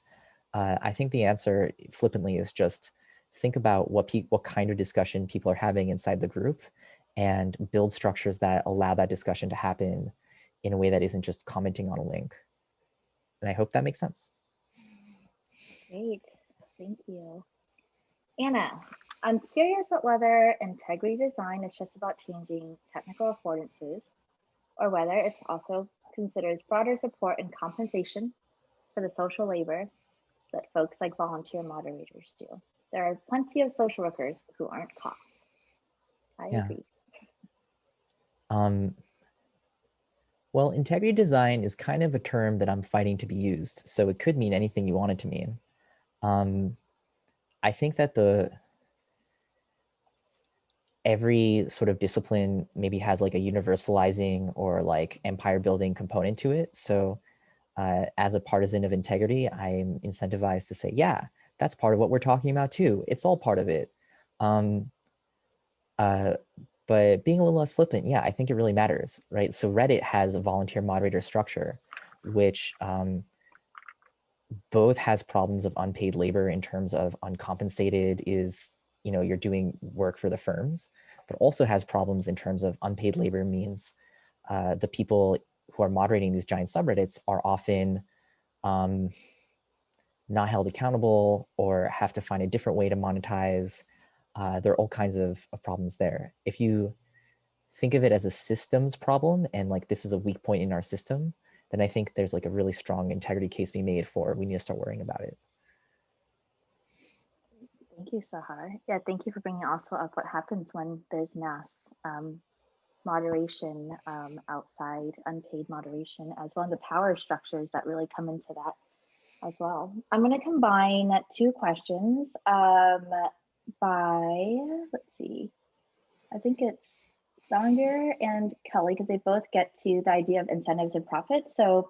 Uh, I think the answer flippantly is just think about what what kind of discussion people are having inside the group and build structures that allow that discussion to happen in a way that isn't just commenting on a link. And I hope that makes sense. Great, thank you. Anna, I'm curious about whether integrity design is just about changing technical affordances or whether it also considers broader support and compensation for the social labor that folks like volunteer moderators do there are plenty of social workers who aren't cops. I yeah. agree. Um, well, integrity design is kind of a term that I'm fighting to be used. So it could mean anything you want it to mean. Um, I think that the every sort of discipline maybe has like a universalizing or like empire building component to it. So uh, as a partisan of integrity, I'm incentivized to say, yeah, that's part of what we're talking about too. It's all part of it. Um, uh, but being a little less flippant, yeah, I think it really matters, right? So Reddit has a volunteer moderator structure, which um, both has problems of unpaid labor in terms of uncompensated is, you know, you're doing work for the firms, but also has problems in terms of unpaid labor means uh, the people who are moderating these giant subreddits are often um, not held accountable or have to find a different way to monetize. Uh, there are all kinds of, of, problems there. If you think of it as a systems problem and like this is a weak point in our system, then I think there's like a really strong integrity case being made for we need to start worrying about it. Thank you, Sahar. Yeah, thank you for bringing also up what happens when there's mass um, moderation um, outside, unpaid moderation, as well as the power structures that really come into that as well. I'm going to combine two questions um, by, let's see, I think it's Sanger and Kelly, because they both get to the idea of incentives and profit. So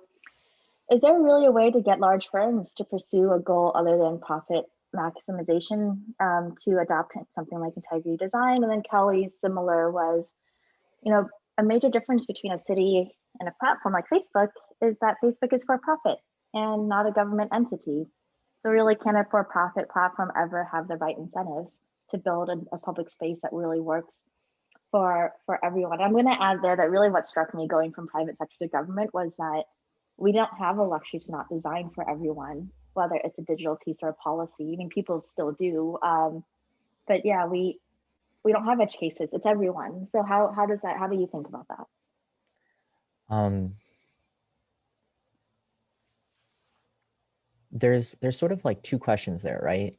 is there really a way to get large firms to pursue a goal other than profit maximization um, to adopt something like integrity design? And then Kelly's similar was, you know, a major difference between a city and a platform like Facebook is that Facebook is for profit and not a government entity. So really can a for-profit platform ever have the right incentives to build a, a public space that really works for, for everyone? I'm gonna add there that really what struck me going from private sector to government was that we don't have a luxury to not design for everyone, whether it's a digital piece or a policy. I mean, people still do. Um, but yeah, we we don't have edge cases. It's everyone. So how how does that? How do you think about that? Um, there's there's sort of like two questions there, right?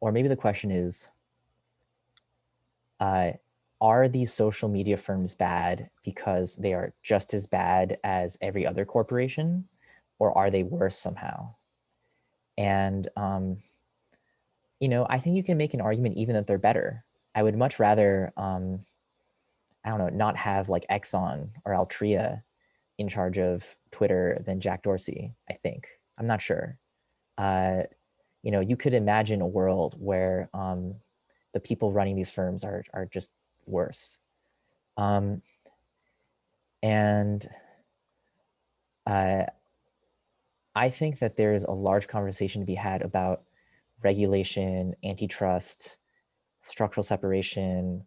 Or maybe the question is, uh, are these social media firms bad because they are just as bad as every other corporation or are they worse somehow? And, um, you know, I think you can make an argument even that they're better. I would much rather, um, I don't know, not have like Exxon or Altria in charge of Twitter than Jack Dorsey, I think. I'm not sure. Uh, you know, you could imagine a world where um, the people running these firms are, are just worse. Um, and uh, I think that there's a large conversation to be had about regulation, antitrust, structural separation,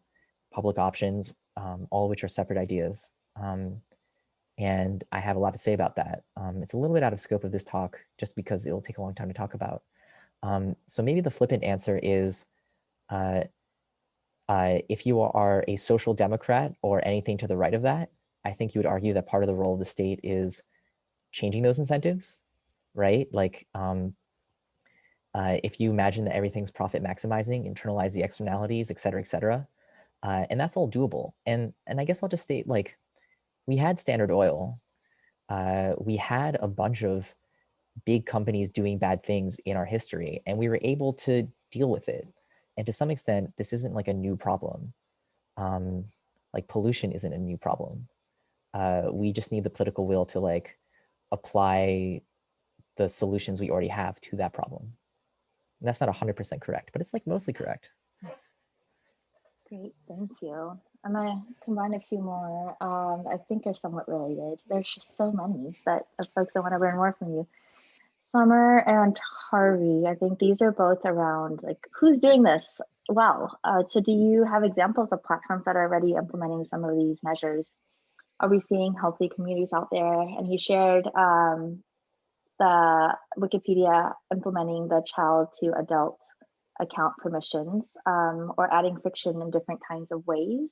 public options, um, all of which are separate ideas. Um, and I have a lot to say about that. Um, it's a little bit out of scope of this talk just because it'll take a long time to talk about. Um, so maybe the flippant answer is uh, uh, if you are a social democrat or anything to the right of that, I think you would argue that part of the role of the state is changing those incentives, right? Like um, uh, if you imagine that everything's profit maximizing, internalize the externalities, et cetera, et cetera. Uh, and that's all doable. And, and I guess I'll just state like, we had Standard Oil. Uh, we had a bunch of big companies doing bad things in our history, and we were able to deal with it. And to some extent, this isn't like a new problem. Um, like pollution isn't a new problem. Uh, we just need the political will to like apply the solutions we already have to that problem. And that's not 100% correct, but it's like mostly correct. Great, thank you. I'm gonna combine a few more. Um, I think are somewhat related. There's just so many but of folks I want to learn more from you. Summer and Harvey, I think these are both around like who's doing this well. Uh, so do you have examples of platforms that are already implementing some of these measures? Are we seeing healthy communities out there? And he shared um, the Wikipedia implementing the child to adult account permissions um, or adding fiction in different kinds of ways.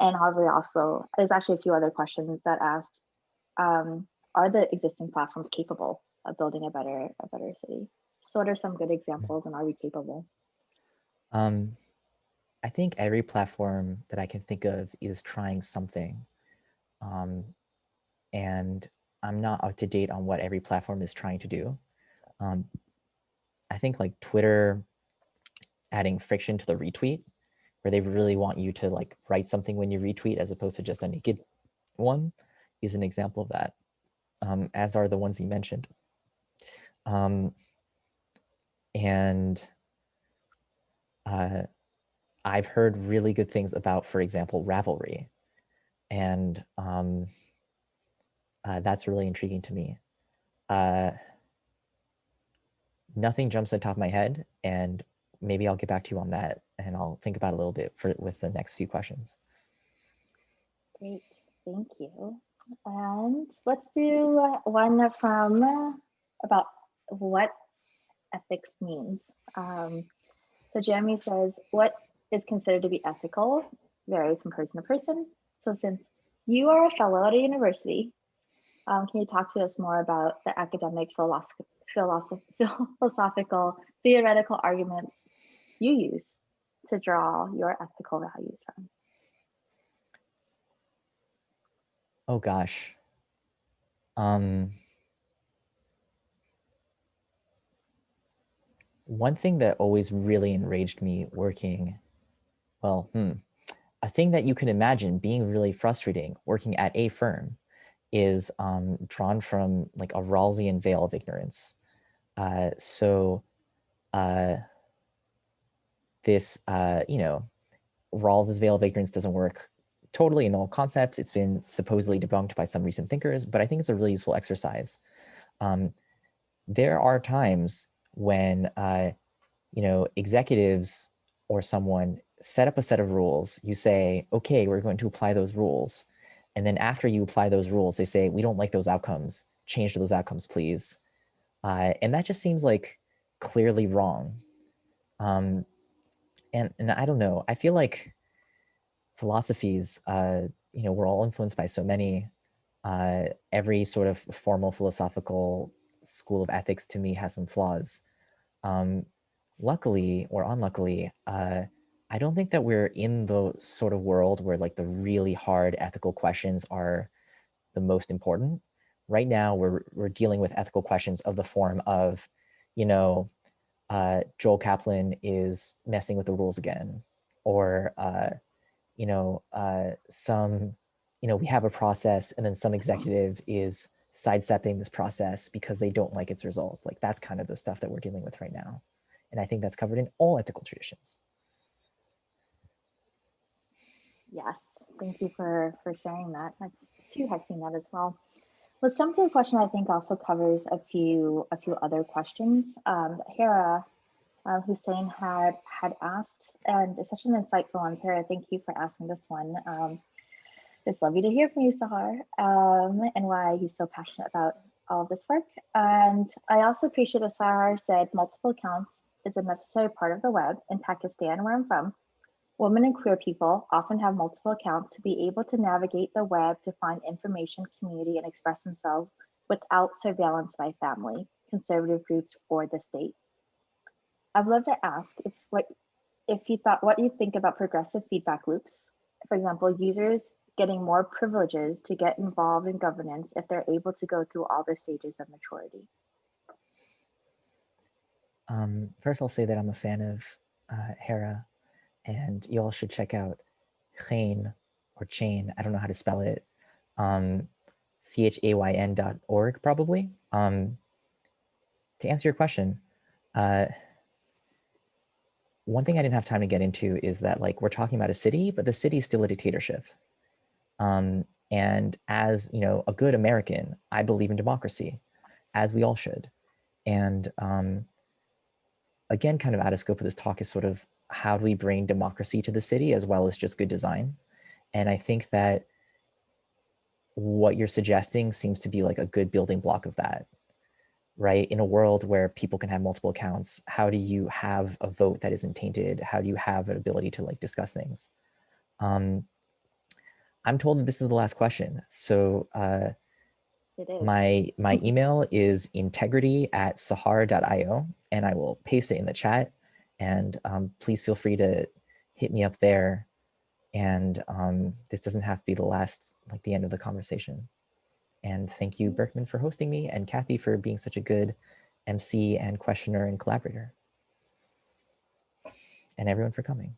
And Harvey also, there's actually a few other questions that ask, um, are the existing platforms capable of building a better a better city. So what are some good examples and are we capable? Um, I think every platform that I can think of is trying something. Um, and I'm not up to date on what every platform is trying to do. Um, I think like Twitter adding friction to the retweet, where they really want you to like write something when you retweet as opposed to just a naked one is an example of that, um, as are the ones you mentioned. Um, and uh, I've heard really good things about, for example, Ravelry. And um, uh, that's really intriguing to me. Uh, nothing jumps on top of my head, and maybe I'll get back to you on that, and I'll think about a little bit for with the next few questions. Great, thank you. And let's do one from about what ethics means. Um, so Jeremy says, what is considered to be ethical varies from person to person. So since you are a fellow at a university, um, can you talk to us more about the academic philosoph philosoph [LAUGHS] philosophical theoretical arguments you use to draw your ethical values from? Oh gosh. Um, one thing that always really enraged me working, well, hmm, a thing that you can imagine being really frustrating working at a firm is um, drawn from like a Rawlsian veil of ignorance. Uh, so uh, this, uh, you know, Rawls's veil of ignorance doesn't work totally in all concepts. It's been supposedly debunked by some recent thinkers, but I think it's a really useful exercise. Um, there are times when uh, you know executives or someone set up a set of rules. You say, okay, we're going to apply those rules. And then after you apply those rules, they say, we don't like those outcomes. Change those outcomes, please. Uh, and that just seems like clearly wrong. Um, and, and I don't know, I feel like philosophies, uh, you know, we're all influenced by so many, uh, every sort of formal philosophical school of ethics to me has some flaws. Um, luckily or unluckily, uh, I don't think that we're in the sort of world where like the really hard ethical questions are the most important. Right now, we're, we're dealing with ethical questions of the form of, you know, uh, Joel Kaplan is messing with the rules again, or, uh, you know, uh, some, you know, we have a process and then some executive is sidestepping this process because they don't like its results. Like that's kind of the stuff that we're dealing with right now. And I think that's covered in all ethical traditions. Yes, thank you for, for sharing that. I too have seen that as well. Let's jump to a question I think also covers a few a few other questions. Um, Hera uh, Hussain had had asked, and it's such an insightful one. Hera, thank you for asking this one. Um, it's lovely to hear from you, Sahar, um, and why he's so passionate about all of this work. And I also appreciate that Sahar said multiple accounts is a necessary part of the web in Pakistan, where I'm from. Women and queer people often have multiple accounts to be able to navigate the web to find information, community, and express themselves without surveillance by family, conservative groups, or the state. I'd love to ask if what if you thought what you think about progressive feedback loops. For example, users getting more privileges to get involved in governance if they're able to go through all the stages of maturity. Um, first, I'll say that I'm a fan of uh, Hera and you all should check out Chain or Chain, I don't know how to spell it, um, C-H-A-Y-N dot org probably. Um, to answer your question, uh, one thing I didn't have time to get into is that like we're talking about a city, but the city is still a dictatorship. Um, and as you know, a good American, I believe in democracy, as we all should. And um, again, kind of out of scope of this talk is sort of how do we bring democracy to the city as well as just good design? And I think that what you're suggesting seems to be like a good building block of that, right? In a world where people can have multiple accounts, how do you have a vote that isn't tainted? How do you have an ability to like discuss things? Um, I'm told that this is the last question. So uh, my, my [LAUGHS] email is integrity at sahar.io and I will paste it in the chat. And um, please feel free to hit me up there. And um, this doesn't have to be the last, like the end of the conversation. And thank you, Berkman, for hosting me and Kathy for being such a good MC and questioner and collaborator. And everyone for coming.